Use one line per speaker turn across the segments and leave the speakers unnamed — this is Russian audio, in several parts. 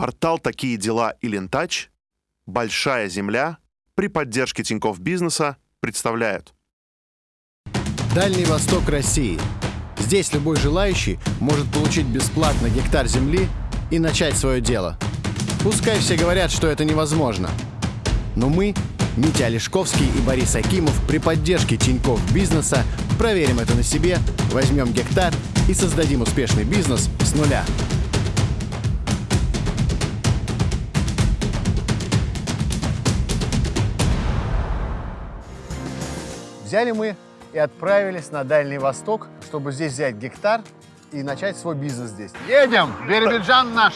Портал «Такие дела» и «Лентач», «Большая земля» при поддержке Тинькофф Бизнеса представляют.
Дальний Восток России. Здесь любой желающий может получить бесплатно гектар земли и начать свое дело. Пускай все говорят, что это невозможно. Но мы, Митя Олешковский и Борис Акимов при поддержке Тинькофф Бизнеса проверим это на себе, возьмем гектар и создадим успешный бизнес с нуля. Взяли мы и отправились на Дальний Восток, чтобы здесь взять гектар и начать свой бизнес здесь. Едем! Биробиджан наш!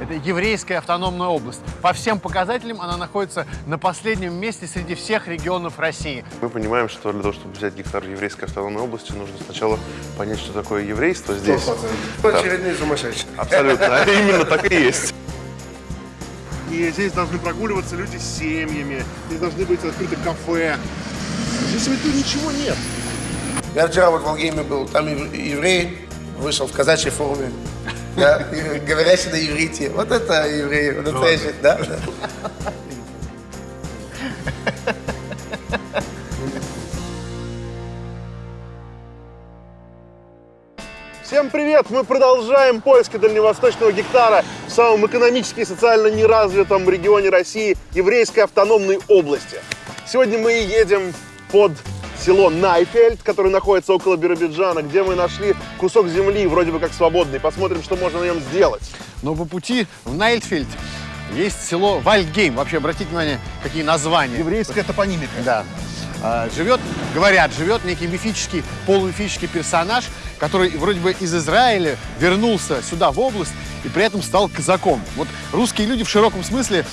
Это еврейская автономная область. По всем показателям она находится на последнем месте среди всех регионов России.
Мы понимаем, что для того, чтобы взять гектар еврейской автономной области, нужно сначала понять, что такое еврейство здесь.
Очередные сумасшедшие.
Абсолютно. Именно так и есть.
И здесь должны прогуливаться люди с семьями, здесь должны быть открыты кафе. Здесь ведь ничего нет.
Я вчера вот в Алгейме был, там ев- еврей вышел в казачьей форме, да, говорящий на иврите. Вот это еврей, вот это да, да.
Всем привет! Мы продолжаем поиски дальневосточного гектара в самом экономически и социально неразвитом регионе России, еврейской автономной области. Сегодня мы едем под село Найфельд, которое находится около Биробиджана, где мы нашли кусок земли, вроде бы как свободный. Посмотрим, что можно на нем сделать.
Но по пути в Найтфельд есть село Вальдгейм. Вообще, обратите внимание, какие названия.
Еврейская топонимика.
Да. А, Живет, говорят, живет некий мифический, полумифический персонаж, который вроде бы из Израиля вернулся сюда, в область, и при этом стал казаком. Вот русские люди в широком смысле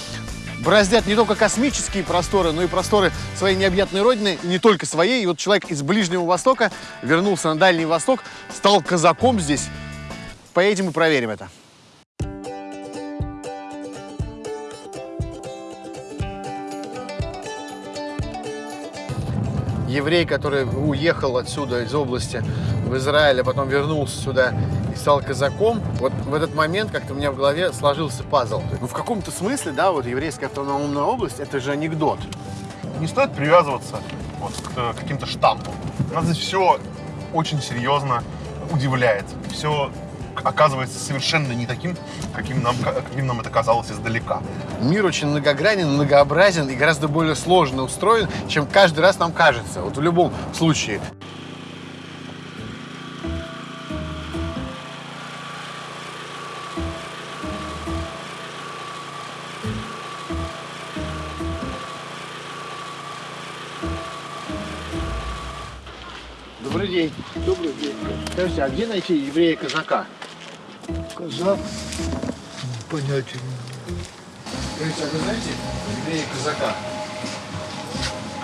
бороздят не только космические просторы, но и просторы своей необъятной родины, и не только своей. И вот человек из Ближнего Востока вернулся на Дальний Восток, стал казаком здесь. Поедем и проверим это. еврей, который уехал отсюда, из области, в Израиль, а потом вернулся сюда и стал казаком, вот в этот момент как-то у меня в голове сложился пазл. Ну, в каком-то смысле, да, вот еврейская автономная область, это же анекдот.
Не стоит привязываться вот к э, каким-то штампам. Нас здесь все очень серьезно удивляет. Все оказывается совершенно не таким, каким нам, каким нам это казалось издалека.
Мир очень многогранен, многообразен и гораздо более сложно устроен, чем каждый раз нам кажется, вот в любом случае. Скажите, а где найти еврея-казака?
Казак? Понятия не
Скажите, а вы знаете еврея-казака?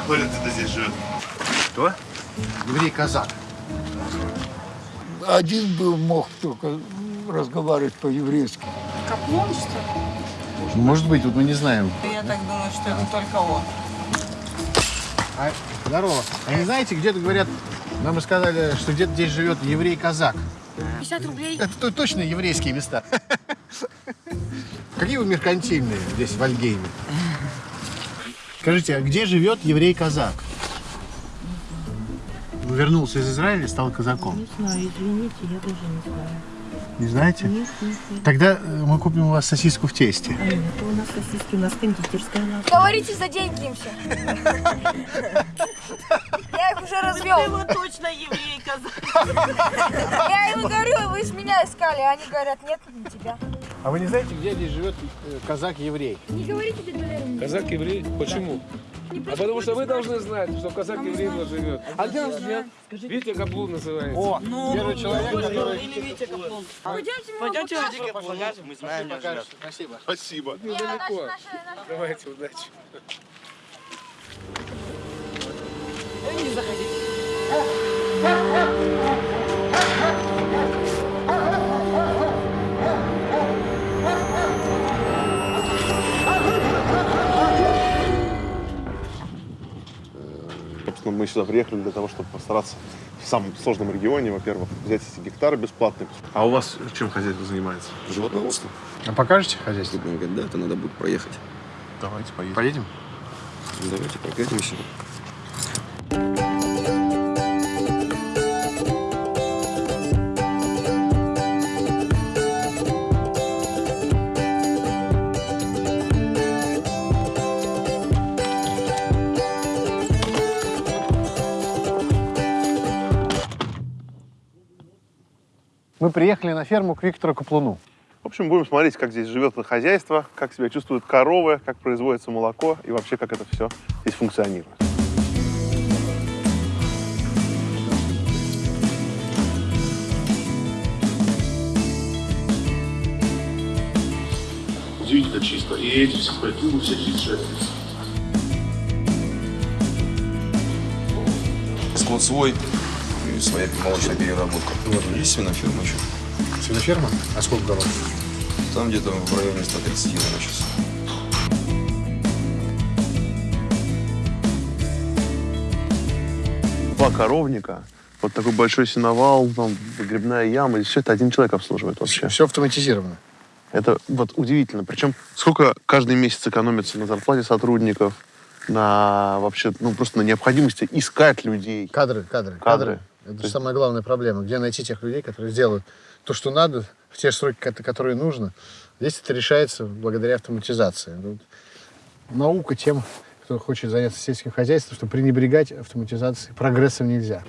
Кто где-то здесь живет?
Кто? Еврей-казак.
Один был, мог только разговаривать по-еврейски.
Каплун, что ли?
Может быть, вот мы не знаем.
Я так думаю, что это только он.
А, здорово. А не знаете, где-то говорят, нам рассказали, что где-то здесь живет еврей-казак.
50 рублей.
Это то- точно еврейские места. Какие вы меркантильные здесь, в Альгейме? Скажите, а где живет еврей-казак? Ну, вернулся из Израиля и стал казаком.
Не знаю, извините, я даже не знаю.
Не знаете?
Нет, нет, нет.
Тогда э, мы купим у вас сосиску в тесте.
А, Это у нас сосиски, у нас кондитерская лавка.
Говорите за деньги им все. Я их уже развел.
точно еврей, казак.
Я им говорю, вы же меня искали. а Они говорят, нет, не тебя.
А вы не знаете, где здесь живет э, казак-еврей?
Не говорите, дядя Валерий.
Казак еврей? Почему? А потому что вы должны знать, что казак еврей у нас живет. А где он живет? Витя Каплун называется.
О, первый человек, который...
Пойдемте, мы
Пойдемте, Витя покажем, мы знаем.
Спасибо.
Спасибо.
Недалеко.
Наши, наши, наши.
Давайте,
Собственно,
Мы сюда приехали для того, чтобы постараться в самом сложном регионе, во-первых, взять эти гектары бесплатные. А у вас чем хозяйство занимается?
Животноводство.
А покажете хозяйство?
Да, это надо будет проехать.
Давайте поедем.
Поедем?
Давайте прокатимся.
Приехали на ферму к Виктору Каплуну.
В общем, будем смотреть, как здесь живет хозяйство, как себя чувствуют коровы, как производится молоко и вообще, как это все здесь функционирует. Удивительно чисто. И эти все культуры, все 36.
Склад свой своя молочная переработка. Вот, есть свиноферма еще.
Свиноферма? А сколько голов?
Там где-то в районе 130 наверное, сейчас.
Два коровника, вот такой большой сеновал, там грибная яма, и все это один человек обслуживает вообще.
Все автоматизировано.
Это вот удивительно. Причем сколько каждый месяц экономится на зарплате сотрудников, на вообще, ну просто на необходимости искать людей.
Кадры, кадры,
Кадры.
кадры. Это самая главная проблема. Где найти тех людей, которые сделают то, что надо, в те сроки, ко- которые нужно. Здесь это решается благодаря автоматизации. Вот Наука тем, кто хочет заняться сельским хозяйством, что пренебрегать автоматизацией прогрессом нельзя.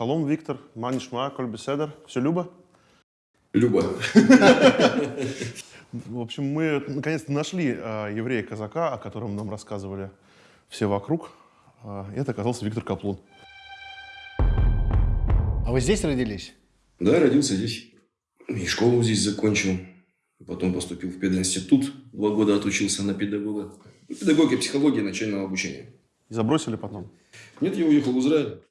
Шалом, Виктор, манишма, коль беседер, все Люба?
Люба.
В общем, мы наконец-то нашли э, еврея-казака, о котором нам рассказывали все вокруг. Э, это оказался Виктор Каплун.
А вы здесь родились?
Да, родился здесь. И школу здесь закончил. Потом поступил в пединститут. Два года отучился на педагога. Педагогия, психология начального обучения.
И забросили потом.
Нет, я уехал в Израиль.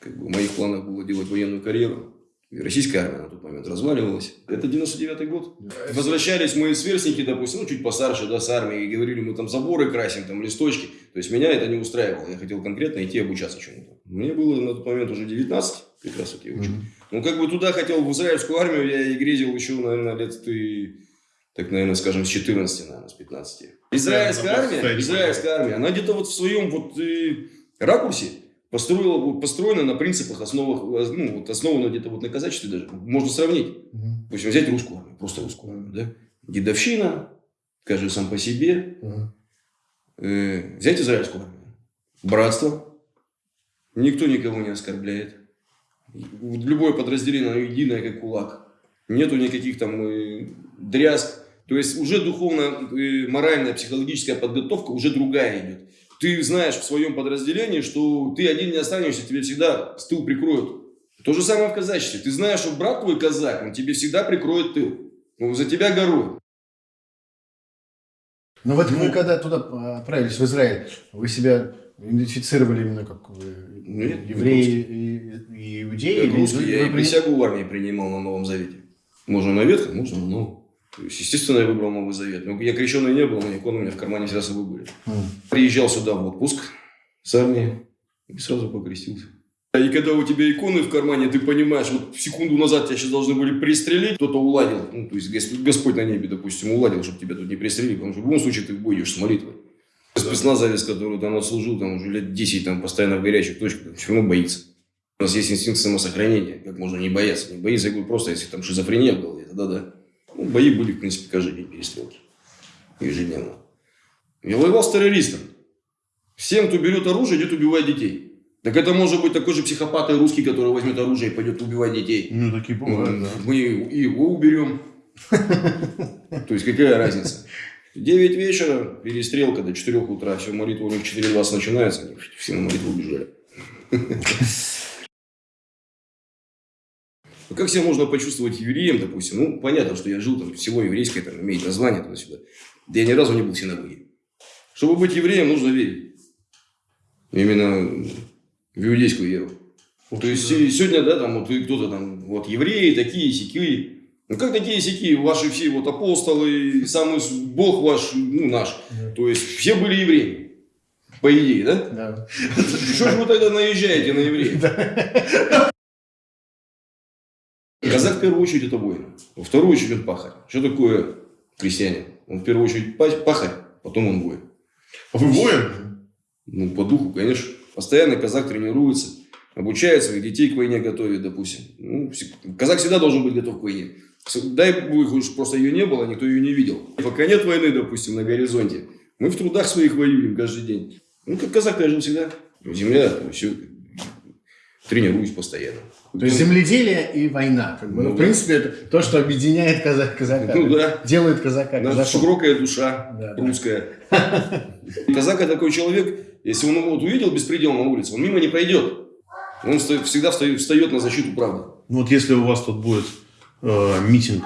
Как бы в моих планах было делать военную карьеру. И российская армия на тот момент разваливалась. Это 99-й год. Возвращались мои сверстники, допустим, ну, чуть постарше, да, с армии, и говорили, мы там заборы красим, там листочки. То есть меня это не устраивало. Я хотел конкретно идти обучаться чему-то. Мне было на тот момент уже 19, как раз вот я учу. Ну, как бы туда хотел, в израильскую армию, я и грезил еще, наверное, лет ты, так, наверное, скажем, с 14, наверное, с 15. Израильская армия, израильская армия, она где-то вот в своем вот э, ракурсе построила, построена на принципах, основах, ну, вот основана где-то вот на казачестве даже. Можно сравнить. В общем, взять русскую армию, просто русскую армию, да? Дедовщина, каждый сам по себе. Э, взять израильскую армию. Братство. Никто никого не оскорбляет. Любое подразделение, оно единое, как кулак. Нету никаких там э, дрязг. То есть уже духовно, э, моральная, психологическая подготовка уже другая идет. Ты знаешь в своем подразделении, что ты один не останешься, тебе всегда с тыл прикроют. То же самое в казачестве. Ты знаешь, что брат твой казак, он тебе всегда прикроет тыл. Ну, за тебя горой.
Ну вот вы когда туда а, отправились, в Израиль, вы себя идентифицировали именно как вы,
Нет,
евреи и, и иудеи?
Как
или
русский, я и присягу в армии принимал на Новом Завете. Можно на Ветхом, можно на Новом. То есть, естественно, я выбрал Новый Завет. Но я крещеный не был, но иконы у меня в кармане всегда с собой были.
М.
Приезжал сюда в отпуск с армии и сразу покрестился. И когда у тебя иконы в кармане, ты понимаешь, вот секунду назад тебя сейчас должны были пристрелить, кто-то уладил, ну, то есть Гос- Господь на небе, допустим, уладил, чтобы тебя тут не пристрелили, потому что в любом случае ты в бой идешь с молитвой. Спецназовец, который там отслужил, там уже лет 10, там постоянно в горячих точках, равно боится. У нас есть инстинкт самосохранения, как можно не бояться. Не боится, я говорю, просто если там шизофрения голове, тогда да. Ну, бои были, в принципе, каждый день перестрелки. Ежедневно. Я воевал с террористом. Всем, кто берет оружие, идет убивать детей. Так это может быть такой же психопат и русский, который возьмет оружие и пойдет убивать детей.
Ну, такие бывают, да.
Мы его уберем. То есть какая разница? 9 вечера, перестрелка до 4 утра, все, молитва у них 4.20 начинается, все на молитву убежали. Ну, Как себя можно почувствовать евреем, допустим? Ну, понятно, что я жил там, село еврейское, там, имеет название туда-сюда. Да я ни разу не был в синагоге. Чтобы быть евреем, нужно верить. Именно в иудейскую веру. То есть и сегодня, да, там вот кто-то там, вот евреи такие, сякие. Ну как такие сяки, ваши все вот апостолы, самый Бог ваш, ну наш. То есть все были евреи. По идее, да?
Да.
Что же вы тогда наезжаете на евреев? Казак в первую очередь это воин. Во вторую очередь он пахарь. Что такое крестьянин? Он в первую очередь па- пахарь, потом он воин.
А вы воин?
Ну, по духу, конечно. Постоянно казак тренируется, обучает своих детей к войне готовит, допустим. Ну, казак всегда должен быть готов к войне. Дай бог, уж просто ее не было, никто ее не видел. Пока нет войны, допустим, на горизонте, мы в трудах своих воюем каждый день. Ну, как казак я жил всегда. Земля, все, тренируюсь постоянно.
То есть земледелие и война. Как бы. Ну,
Ну,
в
да.
принципе, это то, что объединяет казак, казака.
Ну, да.
Делает казака
Наша
казаком.
широкая душа
Да, да.
русская. Казак это такой человек, если он вот увидел беспредел на улице, он мимо не пройдет. Он всегда встает, встает на защиту правды.
Ну вот если у вас тут будет э, митинг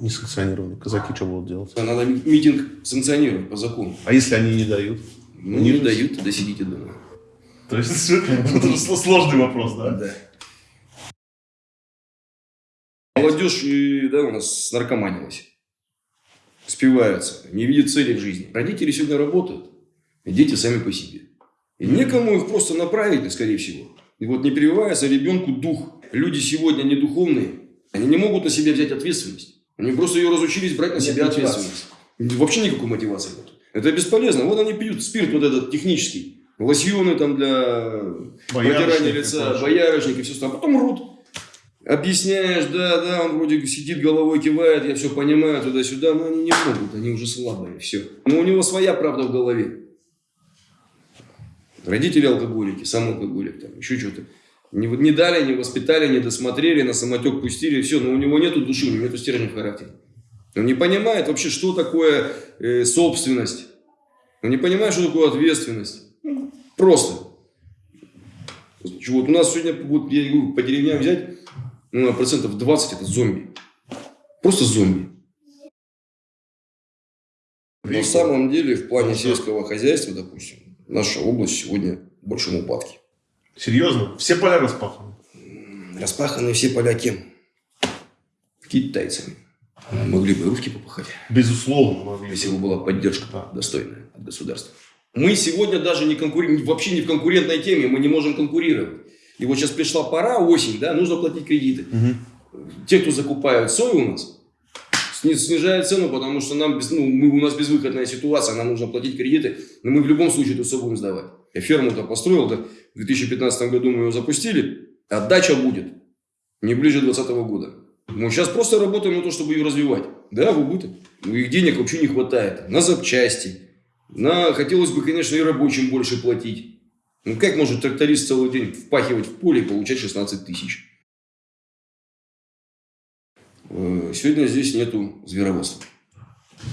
несанкционированный, казаки что будут делать?
Надо ми- митинг санкционировать по закону.
А если они не дают?
Ну, не дают, тогда сидите дома.
То есть это сложный вопрос, да?
Да. Молодежь, э, да, у нас наркоманилась. Спиваются, не видят цели в жизни. Родители сегодня работают, и дети сами по себе. И некому их просто направить, скорее всего. И вот не прививается ребенку дух. Люди сегодня не духовные, они не могут на себя взять ответственность. Они просто ее разучились брать на
Нет
себя
мотивации.
ответственность. Вообще никакой мотивации нет. Это бесполезно. Вот они пьют спирт вот этот технический. Лосьоны там для протирания лица, боярышник и все остальное. Потом рут. Объясняешь, да, да, он вроде сидит головой, кивает, я все понимаю, туда-сюда, но они не могут, они уже слабые, все. Но у него своя правда в голове. Родители алкоголики, сам алкоголик, там, еще что-то. Не, не дали, не воспитали, не досмотрели, на самотек пустили, все, но у него нету души, у него нету стержня в характере. Он не понимает вообще, что такое э, собственность. Он не понимает, что такое ответственность. Просто. Вот у нас сегодня, вот, я говорю, по деревням взять, ну, процентов 20 это зомби. Просто зомби. На самом деле, в плане сельского хозяйства, допустим, наша область сегодня в большом упадке.
Серьезно? Все поля распаханы?
Распаханы все поля кем? Китайцами. Могли бы русские попахать.
Безусловно, могли.
Если бы была поддержка
Да.
достойная от государства. Мы сегодня даже не конкури... вообще не в конкурентной теме, мы не можем конкурировать. И вот сейчас пришла пора, осень, да, нужно платить кредиты. Те, кто закупают сою у нас, сни- снижают цену, потому что нам ну, мы, у нас безвыходная ситуация, нам нужно платить кредиты, но мы в любом случае эту сою будем сдавать. Я ферму-то построил, да, в 2015 году мы ее запустили, отдача будет не ближе 2020 года. Мы сейчас просто работаем на то, чтобы ее развивать. Да, в убыток. Их денег вообще не хватает. На запчасти. На, хотелось бы, конечно, и рабочим больше платить. Ну, как может тракторист целый день впахивать в поле и получать 16 тысяч? Э, Сегодня здесь нету звероводства.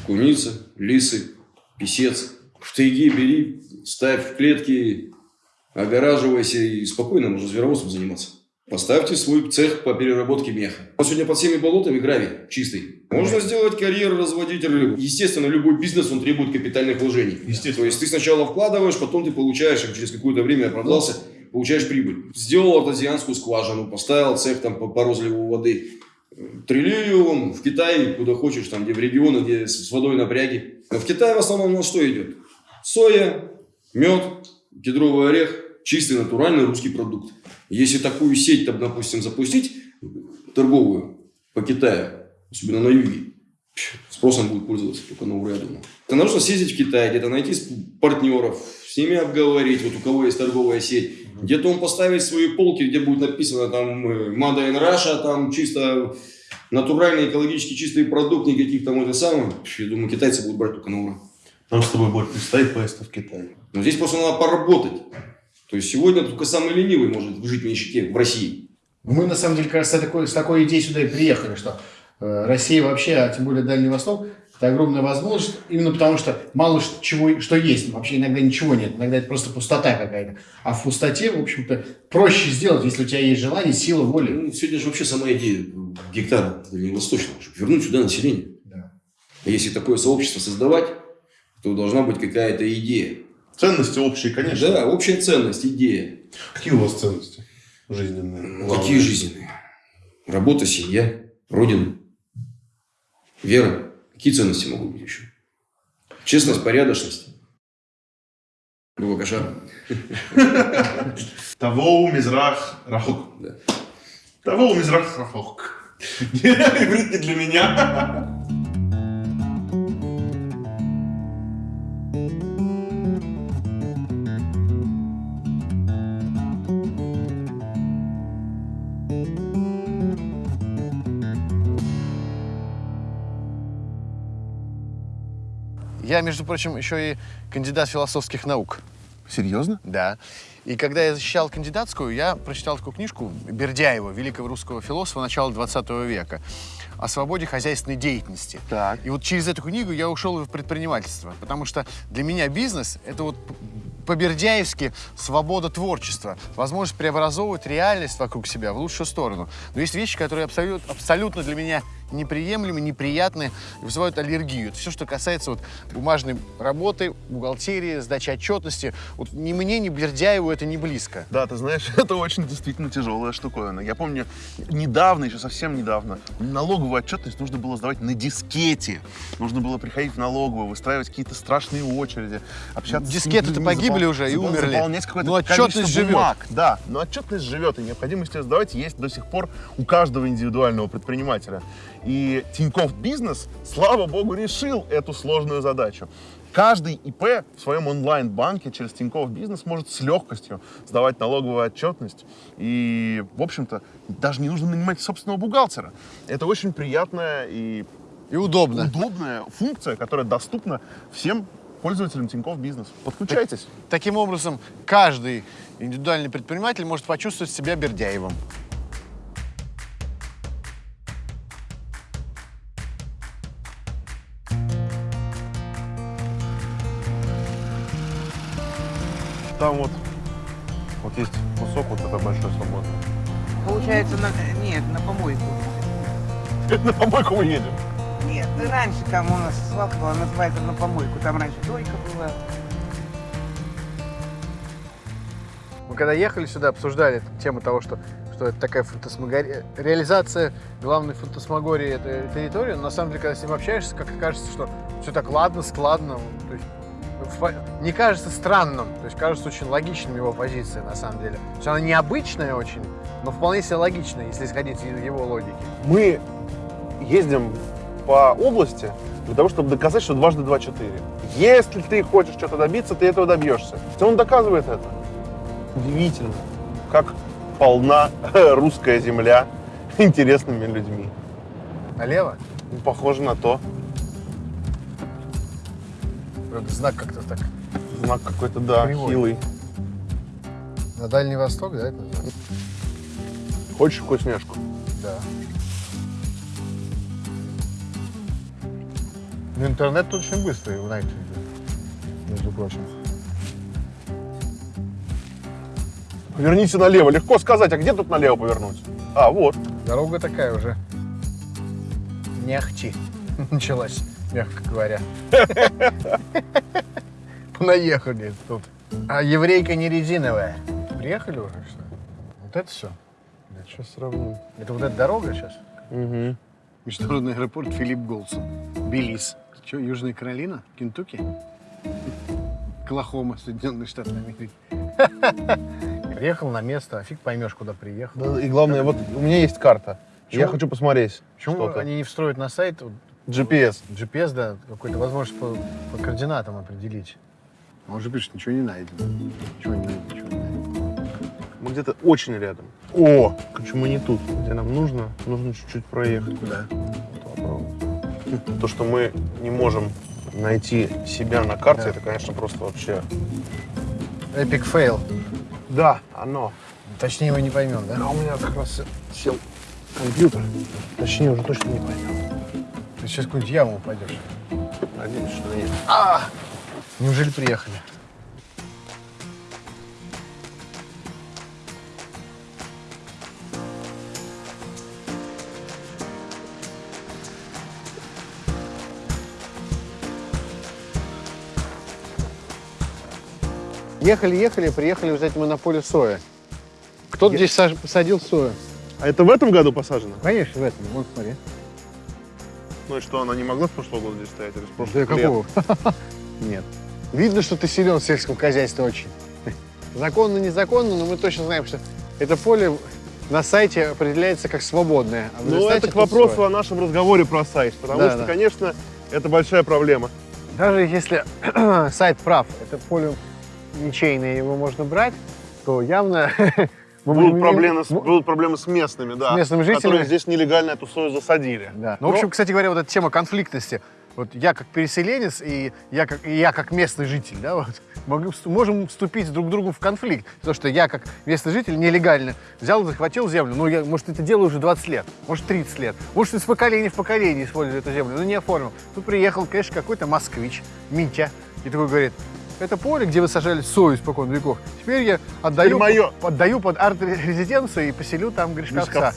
Куница, лисы, писец. В тайге бери, ставь в клетки, огораживайся и спокойно можно звероводством заниматься. Поставьте свой цех по переработке меха. Вот сегодня под всеми болотами гравий чистый. Можно сделать карьеру, разводить рыбу. Естественно, любой бизнес, он требует капитальных вложений.
Естественно.
То есть ты сначала вкладываешь, потом ты получаешь, а через какое-то время оправдался, получаешь прибыль. Сделал артезианскую скважину, поставил цех там по, по розливу воды. Триллию он в Китае, куда хочешь, там, где в регионы, где с водой напряги. Но в Китае в основном у нас что идет? Соя, мед, кедровый орех, чистый натуральный русский продукт. Если такую сеть, там, допустим, запустить торговую по Китаю, особенно на юге, спросом будет пользоваться только на ура, я думаю. Это нужно съездить в Китай, где-то найти партнеров, с ними обговорить, вот у кого есть торговая сеть. Где-то он поставить свои полки, где будет написано там э, Made in Russia, там чисто натуральный, экологически чистый продукт, никаких там это самое. Я думаю, китайцы будут брать только на ура.
Нам с тобой будет предстоять поездка в Китай.
Но здесь просто надо поработать. То есть сегодня только самый ленивый может жить в нищете в России.
Мы, на самом деле, как раз с такой, с такой идеей сюда и приехали, что э, Россия вообще, а тем более Дальний Восток, это огромная возможность, именно потому что мало чего, что есть, вообще иногда ничего нет, иногда это просто пустота какая-то. А в пустоте, в общем-то, проще сделать, если у тебя есть желание, сила, воля.
Ну, сегодня же вообще сама идея гектара дальневосточного, чтобы вернуть сюда население.
Да.
А Если такое сообщество создавать, то должна быть какая-то идея.
Ценности общие, конечно.
Да, общая ценность, идея.
Какие у вас ценности жизненные?
Ну, Какие жизненные? Работа, семья, родина, вера. Какие ценности могут быть еще? Честность, порядочность. Бывакаша.
Того мизрах рахук.
Да.
Того мизрах рахук. Иврит не для меня.
Я, между прочим, еще и кандидат философских наук.
Серьезно?
Да. И когда я защищал кандидатскую, я прочитал такую книжку Бердяева, великого русского философа начала 20 века, о свободе хозяйственной деятельности.
Так.
И вот через эту книгу я ушел в предпринимательство, потому что для меня бизнес — это вот по-бердяевски свобода творчества, возможность преобразовывать реальность вокруг себя в лучшую сторону. Но есть вещи, которые абсолютно, абсолютно для меня неприемлемы, неприятны и вызывают аллергию. Это все, что касается вот бумажной работы, бухгалтерии, сдачи отчетности. Вот ни мне, ни Бердяеву это не близко.
Да, ты знаешь, это очень действительно тяжелая штуковина. Я помню, недавно, еще совсем недавно, налоговую отчетность нужно было сдавать на дискете. Нужно было приходить в налоговую, выстраивать какие-то страшные очереди, общаться
Дискеты-то погибли
запол-
уже и
запол-
умерли.
Заполнять какое-то
Но отчетность живет.
бумаг. Да, но отчетность живет, и необходимость ее сдавать есть до сих пор у каждого индивидуального предпринимателя. И Тинькофф Бизнес, слава богу, решил эту сложную задачу. Каждый ИП в своем онлайн-банке через Тинькофф Бизнес может с легкостью сдавать налоговую отчетность. И, в общем-то, даже не нужно нанимать собственного бухгалтера. Это очень приятная и
И удобно.
удобная функция, которая доступна всем пользователям Тинькофф Бизнес. Подключайтесь.
Таким образом, каждый индивидуальный предприниматель может почувствовать себя Бердяевым.
Там вот, вот есть кусок вот это большой свободный.
Получается, на... нет, на помойку.
На помойку мы едем.
Нет, ну, раньше там у нас свалка была, называется на помойку. Там раньше дойка была.
Мы когда ехали сюда, обсуждали тему того, что, что это такая фантасмагория, реализация главной фантасмагории этой территории, но на самом деле, когда с ним общаешься, как кажется, что все так ладно, складно, то есть не кажется странным, то есть кажется очень логичным его позиция на самом деле. То есть она необычная очень, но вполне себе логичная, если исходить из его логики.
Мы ездим по области для того, чтобы доказать, что дважды два четыре. Если ты хочешь что-то добиться, ты этого добьешься. И он доказывает это. Удивительно, как полна русская земля интересными людьми.
Налево?
Похоже на то.
Правда, знак как-то так.
Знак какой-то, да,
Кривой.
хилый.
На Дальний Восток, да, это?
Хочешь вкусняшку?
Да. Ну, интернет очень быстрый в Найтинге, между прочим.
Поверните налево. Легко сказать, а где тут налево повернуть? А, вот.
Дорога такая уже не ахти началась, мягко говоря. Понаехали тут. А еврейка не резиновая. Приехали уже, что ли? Вот это все.
Сейчас сравним.
Это вот эта дорога сейчас?
Угу.
Международный аэропорт Филипп Голсон. Белиз. Что, Южная Каролина? Кентукки? Оклахома, Соединенные Штаты Америки. Приехал на место, а фиг поймешь, куда приехал.
И главное, вот у меня есть карта.
Чего?
Я хочу посмотреть
Почему они не встроят на сайт
GPS.
GPS, да, какой-то возможность по, по координатам определить? Он же пишет, ничего не найдено. Ничего не найдено, ничего не найдено.
Мы где-то очень рядом. О, почему не тут? Где нам нужно? Нужно чуть-чуть проехать.
Куда?
Вот. То, что мы не можем найти себя на карте,
Да.
это, конечно, просто вообще...
Epic fail.
Да, оно.
Точнее, мы не поймем, да?
А у меня как раз сел компьютер. Точнее, уже точно не поймем.
Ты сейчас какую-нибудь яму упадешь.
Надеюсь, что нет.
Неужели приехали? Ехали, ехали, приехали, знаете, мы на поле соя. Кто-то здесь саж- посадил сою.
А это в этом году посажено?
Конечно, в этом. Вот смотри.
Ну и что, она не могла с прошлого года здесь стоять? Или с
Да
прошлых лет?
какого? Нет. Видно, что ты силен в сельском хозяйстве очень. Законно, незаконно, но мы точно знаем, что это поле на сайте определяется как свободное. а
Ну, это к вопросу
соя.
о нашем разговоре про сайт, потому
Да,
что,
да.
конечно, это большая проблема.
Даже если сайт прав, это поле ничейное, его можно брать, то явно мы
Будут
будем-
проблемы, с,
м-
будут проблемы с местными, да.
С местными жителями.
Которые здесь нелегально эту сою засадили.
Да. Ну, в общем, кстати говоря, вот эта тема конфликтности. Вот я как переселенец и я как, и я как местный житель, да, вот, могу можем вступить друг к другу в конфликт. Потому что я как местный житель нелегально взял, захватил землю. Ну, я, может, это делаю уже 20 лет, может, 30 лет. Может, из поколения в поколение использую эту землю, но не оформил. Тут приехал, конечно, какой-то москвич, Митя, и такой говорит, это поле, где вы сажали сою испокон веков. Теперь я отдаю,
Теперь моё.
отдаю под арт-резиденцию и поселю там Гришковца.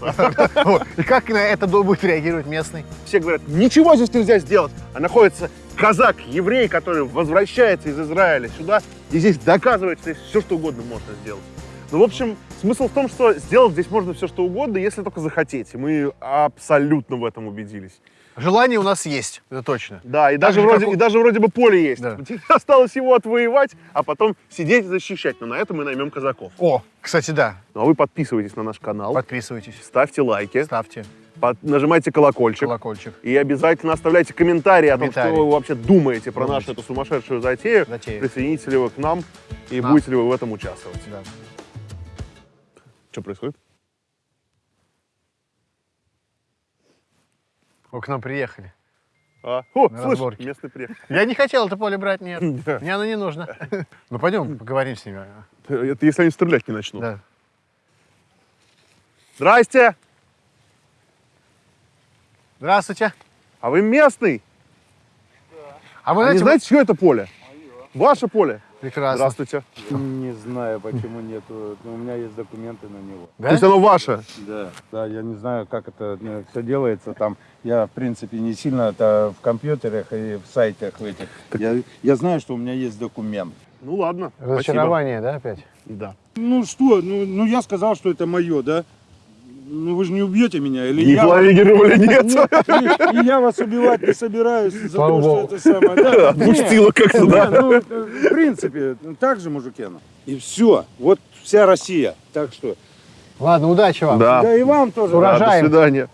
И как на это будет реагировать местный?
Все говорят, ничего здесь нельзя сделать. А находится казак, еврей, который возвращается из Израиля сюда, и здесь доказывает, что здесь все, что угодно можно сделать. Ну, в общем, смысл в том, что сделать здесь можно все, что угодно, если только захотеть. И мы абсолютно в этом убедились.
Желание у нас есть, это точно.
Да, и
Так
даже,
же,
вроде,
у-
и даже вроде бы поле есть.
Да.
Осталось его отвоевать, а потом сидеть и защищать. Но на это мы наймем казаков.
О, кстати, да.
Ну, а вы подписывайтесь на наш канал,
Подписывайтесь,
ставьте лайки,
ставьте
под- нажимайте колокольчик.
колокольчик.
И обязательно оставляйте комментарии о том, что вы вообще думаете про
Думаете.
нашу эту сумасшедшую затею.
Затею.
Присоединитесь ли вы к нам и
Нам.
будете ли вы в этом участвовать.
Да.
Что происходит?
Вы к нам приехали.
А, о,
На
слышь,
разборке.
местный приехал.
Я не хотел это поле брать, нет.
Да.
Мне оно не нужно. Ну, пойдем поговорим с ними.
Это если они стрелять не начнут.
Да.
Здрасте!
Здравствуйте.
А вы местный?
А вы
А
знаете,
знаете, чье это поле? Ваше поле.
Прекрасно.
Здравствуйте.
Не знаю, почему нету. но У меня есть документы на него.
Да?
То есть оно ваше?
Да. Да, я не знаю, как это все делается. Там я, в принципе, не сильно это в компьютерах и в сайтах в этих. Я, я знаю, что у меня есть документ.
Ну ладно. спасибо.
Разочарование, да, опять?
Да.
Ну что, ну, ну я сказал, что это мое, да? Ну вы же не убьете меня, или
И
я...
планировали, нет.
И, и я вас убивать не собираюсь за
Слава
то, что это самое. Да,
Отпустило как-то,
Не,
да?
ну, в принципе, так же, мужики. ну. И все. Вот вся Россия. Так что.
Ладно, удачи вам.
Да.
Да и вам тоже.
Да, До свидания.